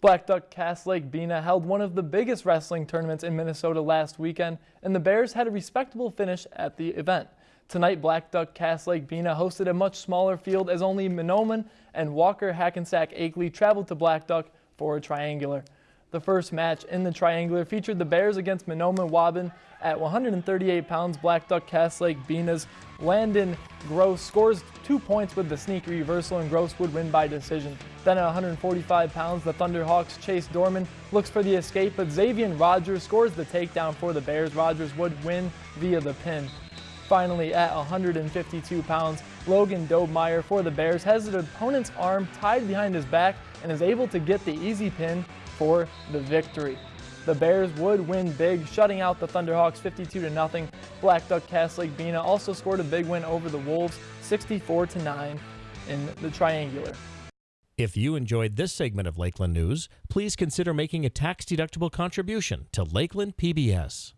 Blackduck Cass Lake Bena held one of the biggest wrestling tournaments in Minnesota last weekend, and the Bears had a respectable finish at the event. Tonight, Blackduck Cass Lake Bena hosted a much smaller field as only Mahnomen and Walker Hackensack Akeley traveled to Blackduck for a triangular. The first match in the triangular featured the Bears against Mahnomen Waubun at 138 pounds. Blackduck Cass Lake Bena's Landon Gross scores two points with the sneak reversal and Gross would win by decision. Then at 145 pounds, the Thunderhawks Chase Dorman looks for the escape, but Xavier Rogers scores the takedown for the Bears. Rogers would win via the pin. Finally, at 152 pounds, Logan Dobmeyer for the Bears has his opponent's arm tied behind his back and is able to get the easy pin for the victory. The Bears would win big, shutting out the Thunderhawks 52-0. Blackduck Cass Lake Bena also scored a big win over the Wolves 64-9 in the triangular. If you enjoyed this segment of Lakeland News, please consider making a tax-deductible contribution to Lakeland PBS.